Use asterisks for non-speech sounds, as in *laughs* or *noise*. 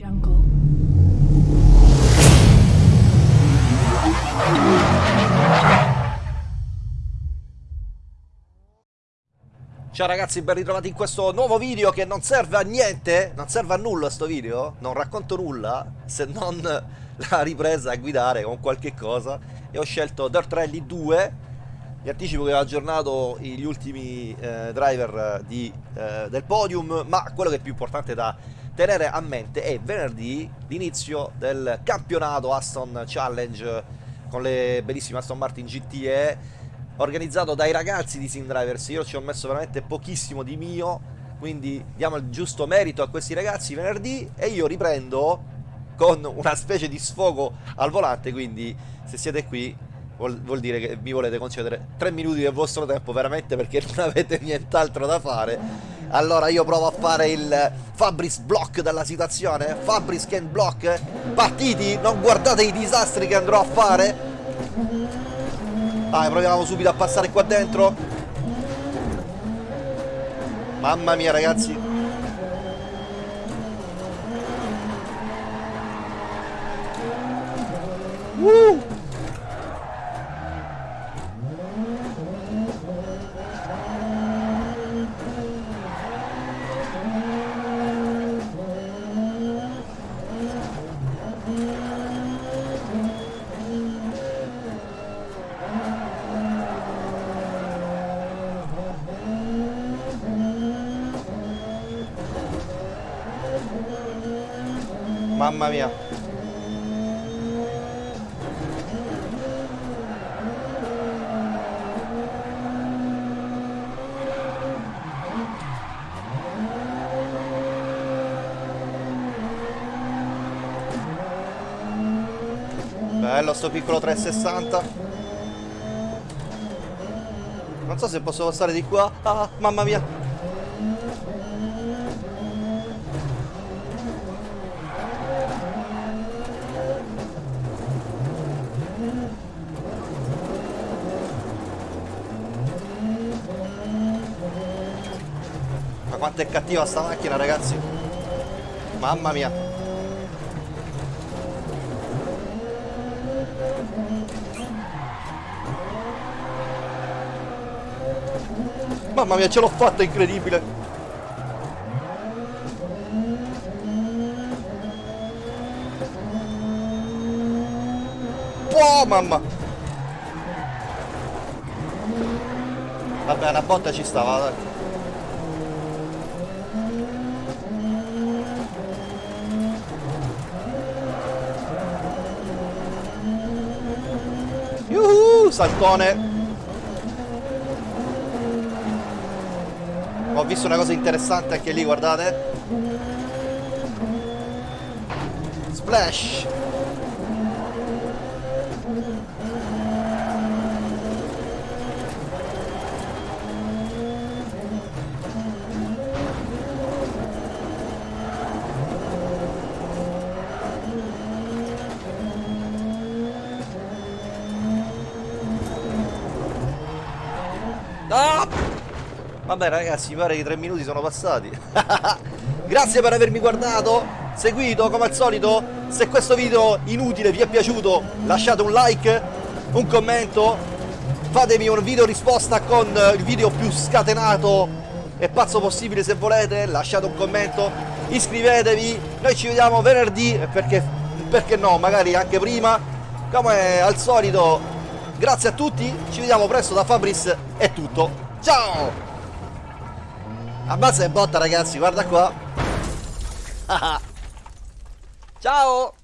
Jungle. Ciao ragazzi, ben ritrovati in questo nuovo video che non serve a niente, non serve a nulla sto video, non racconto nulla se non *laughs* la ripresa a guidare con qualche cosa. E ho scelto Dirt Rally 2, vi anticipo che ho aggiornato gli ultimi eh, driver di, eh, del podium, ma quello che è più importante da tenere a mente è venerdì l'inizio del campionato Aston Challenge con le bellissime Aston Martin GTE organizzato dai ragazzi di Sim Drivers. Io ci ho messo veramente pochissimo di mio, quindi diamo il giusto merito a questi ragazzi venerdì e io riprendo con una specie di sfogo al volante, quindi se siete qui vuol, vuol dire che vi volete concedere 3 minuti del vostro tempo veramente perché non avete nient'altro da fare. Allora io provo a fare il Fabris block della situazione, Fabris can block, partiti, non guardate i disastri che andrò a fare, Ah, proviamo subito a passare qua dentro. Mamma mia, ragazzi. Uh! Mamma mia. Bello sto piccolo 360. Non so se posso passare di qua. Ah, mamma mia. Quanto è cattiva sta macchina ragazzi. Mamma mia. Mamma mia ce l'ho fatta incredibile. Oh mamma. Vabbè una botta ci stava dai saltone. Ho visto una cosa interessante anche lì, guardate. Splash. Ah! Vabbè ragazzi, mi pare che i tre minuti sono passati. *laughs* Grazie per avermi guardato, seguito come al solito. Se questo video inutile vi è piaciuto, lasciate un like, un commento, fatemi un video risposta con il video più scatenato e pazzo possibile se volete, lasciate un commento, iscrivetevi, noi ci vediamo venerdì, perché, perché no, magari anche prima. Come al solito Grazie a tutti, ci vediamo presto da Fabris, è tutto. Ciao! Ammazza e botta ragazzi, guarda qua. *laughs* Ciao!